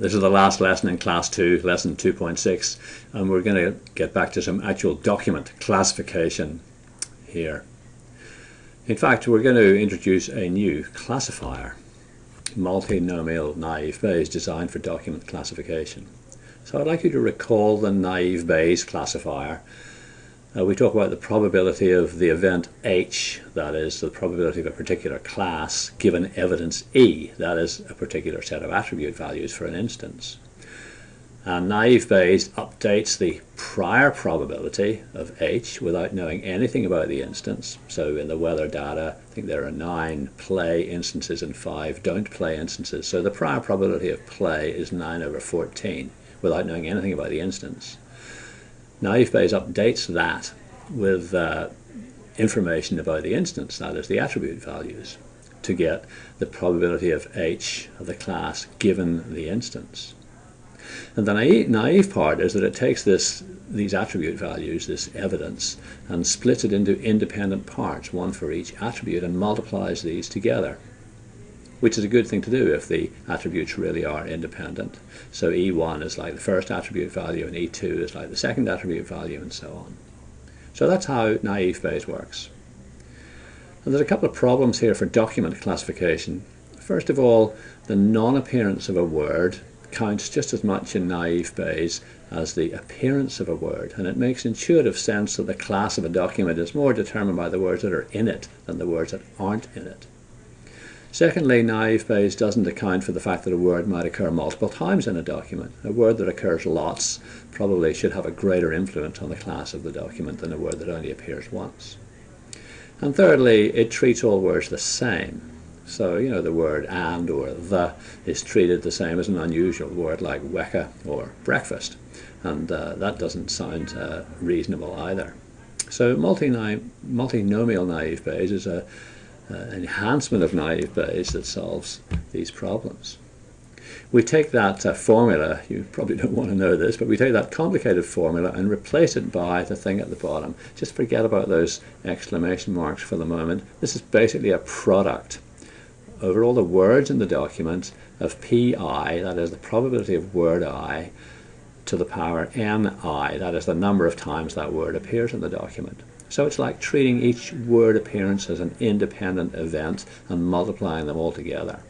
This is the last lesson in class 2, lesson 2.6, and we're going to get back to some actual document classification here. In fact, we're going to introduce a new classifier, multinomial naive Bayes designed for document classification. So I'd like you to recall the naive Bayes classifier uh, we talk about the probability of the event H, that is the probability of a particular class, given evidence E, that is a particular set of attribute values for an instance. And naive Bayes updates the prior probability of H without knowing anything about the instance. So in the weather data, I think there are nine play instances and five don't play instances. So the prior probability of play is 9 over 14 without knowing anything about the instance. Naive Bayes updates that with uh, information about the instance, that is the attribute values, to get the probability of H of the class given the instance. And the naive, naive part is that it takes this, these attribute values, this evidence, and splits it into independent parts, one for each attribute, and multiplies these together which is a good thing to do if the attributes really are independent. So E1 is like the first attribute value and E2 is like the second attribute value and so on. So that's how naive Bayes works. And there's a couple of problems here for document classification. First of all, the non-appearance of a word counts just as much in naive Bayes as the appearance of a word, and it makes intuitive sense that the class of a document is more determined by the words that are in it than the words that aren't in it. Secondly, naive Bayes doesn't account for the fact that a word might occur multiple times in a document. A word that occurs lots probably should have a greater influence on the class of the document than a word that only appears once. And thirdly, it treats all words the same. So, you know, the word and or the is treated the same as an unusual word like weka or breakfast. And uh, that doesn't sound uh, reasonable either. So multinomial naive Bayes is a enhancement of naive Bayes that solves these problems. We take that uh, formula, you probably don't want to know this, but we take that complicated formula and replace it by the thing at the bottom. Just forget about those exclamation marks for the moment. This is basically a product over all the words in the document of pi, that is the probability of word i, to the power ni, that is the number of times that word appears in the document. So it's like treating each word appearance as an independent event and multiplying them all together.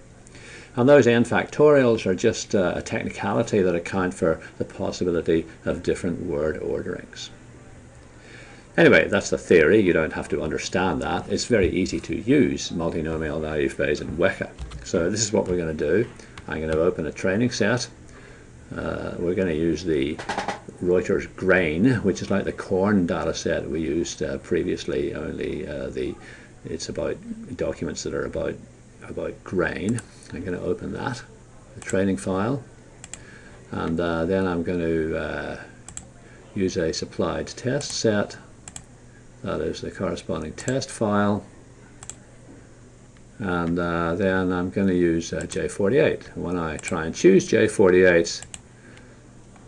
And those n factorials are just uh, a technicality that account for the possibility of different word orderings. Anyway, that's the theory. You don't have to understand that. It's very easy to use multinomial naive Bayes and Weka. So this is what we're going to do. I'm going to open a training set. Uh, we're going to use the Reuters grain, which is like the corn data set we used uh, previously, only uh, the it's about documents that are about about grain. I'm going to open that, the training file, and uh, then I'm going to uh, use a supplied test set, that is the corresponding test file, and uh, then I'm going to use uh, J48. When I try and choose J48,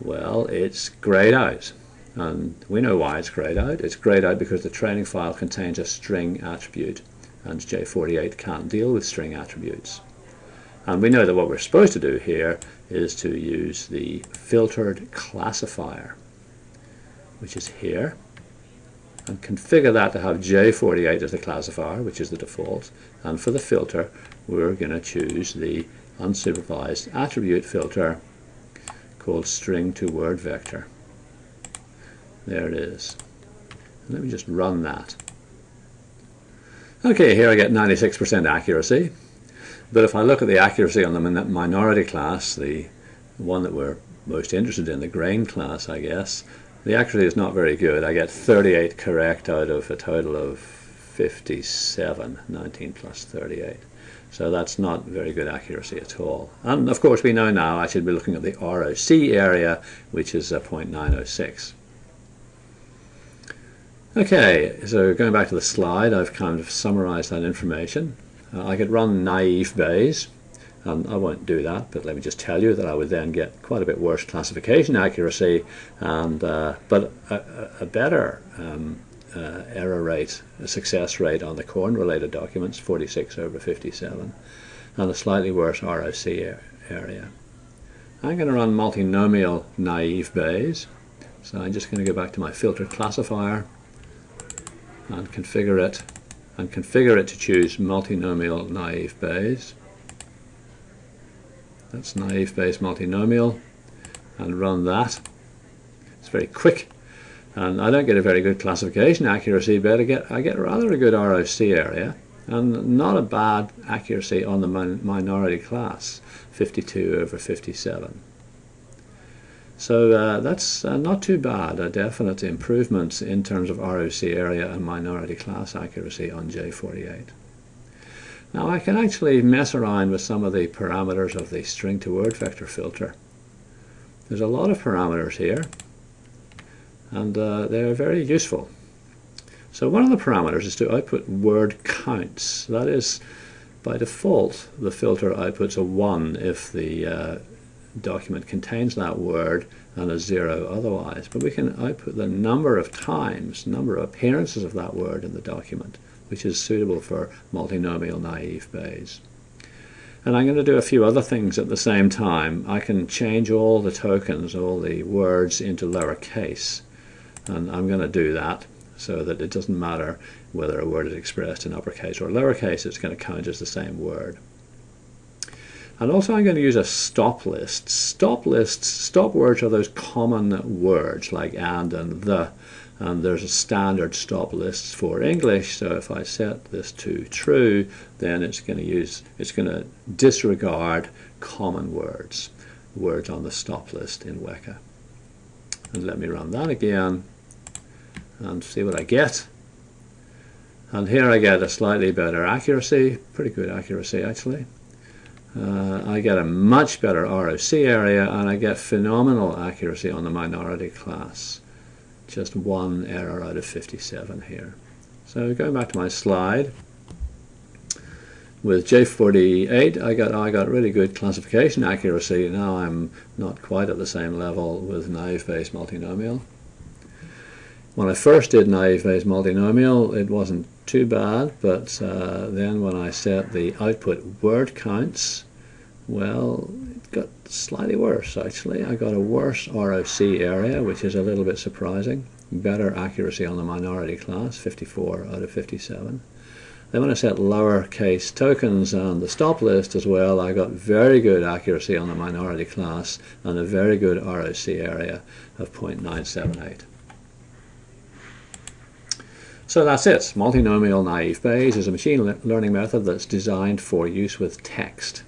well, it's grayed out. Um, and we know why it's grayed out. It's grayed out because the training file contains a string attribute and J48 can't deal with string attributes. And we know that what we're supposed to do here is to use the filtered classifier, which is here, and configure that to have J48 as the classifier, which is the default. And for the filter, we're going to choose the unsupervised attribute filter called string to word vector. There it is. let me just run that. Okay, here I get 96% accuracy. But if I look at the accuracy on the minority class, the one that we're most interested in, the grain class, I guess, the accuracy is not very good. I get 38 correct out of a total of 57, 19 plus 38. So that's not very good accuracy at all. And of course we know now I should be looking at the ROC area, which is 0.906. Okay, so going back to the slide, I've kind of summarized that information. Uh, I could run naive Bayes, and I won't do that, but let me just tell you that I would then get quite a bit worse classification accuracy, and uh, but a, a better um, uh, error rate, success rate on the corn related documents, 46 over 57, and a slightly worse ROC area. I'm going to run multinomial naive Bayes. So I'm just going to go back to my filter classifier and configure it and configure it to choose multinomial naive Bayes. That's naive Bayes multinomial and run that. It's very quick and I don't get a very good classification accuracy but I get, I get rather a good ROC area and not a bad accuracy on the minority class 52 over 57. So uh, that's uh, not too bad, a definite improvement in terms of ROC area and minority class accuracy on J48. Now I can actually mess around with some of the parameters of the string to word vector filter. There's a lot of parameters here and uh, they're very useful. So one of the parameters is to output word counts. That is, by default, the filter outputs a 1 if the uh, document contains that word and a zero otherwise. But we can output the number of times, number of appearances of that word in the document, which is suitable for multinomial naive Bayes. And I'm going to do a few other things at the same time. I can change all the tokens, all the words into lowercase. And I'm going to do that so that it doesn't matter whether a word is expressed in uppercase or lowercase, it's going to count as the same word. And also I'm going to use a stop list. Stop lists, stop words are those common words like and and the. And there's a standard stop list for English. So if I set this to true, then it's going to use, it's going to disregard common words, words on the stop list in Weka. And let me run that again and see what I get. And here I get a slightly better accuracy, pretty good accuracy actually uh, I get a much better ROC area and I get phenomenal accuracy on the minority class. Just one error out of 57 here. So going back to my slide, with J48 I got I got really good classification accuracy. Now I'm not quite at the same level with naive Bayes multinomial. When I first did naive Bayes multinomial it wasn't too bad, but uh, then when I set the output word counts, well, it got slightly worse actually. I got a worse ROC area, which is a little bit surprising. Better accuracy on the minority class, 54 out of 57. Then when I set lowercase tokens on the stop list as well, I got very good accuracy on the minority class and a very good ROC area of 0.978. So that's it. Multinomial naive Bayes is a machine learning method that's designed for use with text.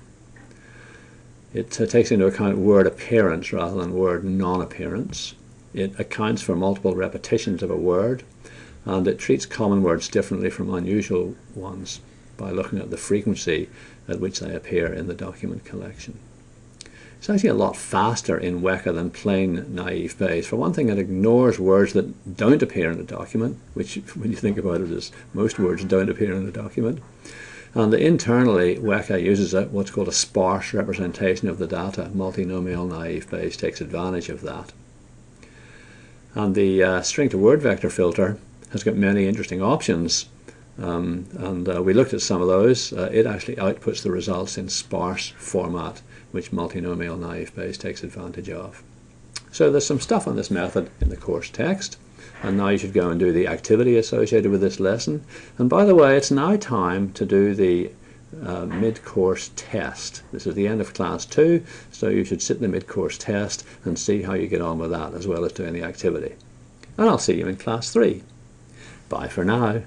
It uh, takes into account word appearance rather than word non-appearance. It accounts for multiple repetitions of a word and it treats common words differently from unusual ones by looking at the frequency at which they appear in the document collection. It's actually a lot faster in Weka than plain naive Bayes. For one thing, it ignores words that don't appear in the document, which, when you think about it, is most words don't appear in the document. And internally, Weka uses a, what's called a sparse representation of the data. Multinomial naive Bayes takes advantage of that. And the uh, string to word vector filter has got many interesting options. Um, and uh, we looked at some of those. Uh, it actually outputs the results in sparse format which multinomial naive Bayes takes advantage of. So there's some stuff on this method in the course text and now you should go and do the activity associated with this lesson. And by the way, it's now time to do the uh, mid-course test. This is the end of class 2, so you should sit the mid-course test and see how you get on with that as well as doing the activity. And I'll see you in class 3. Bye for now.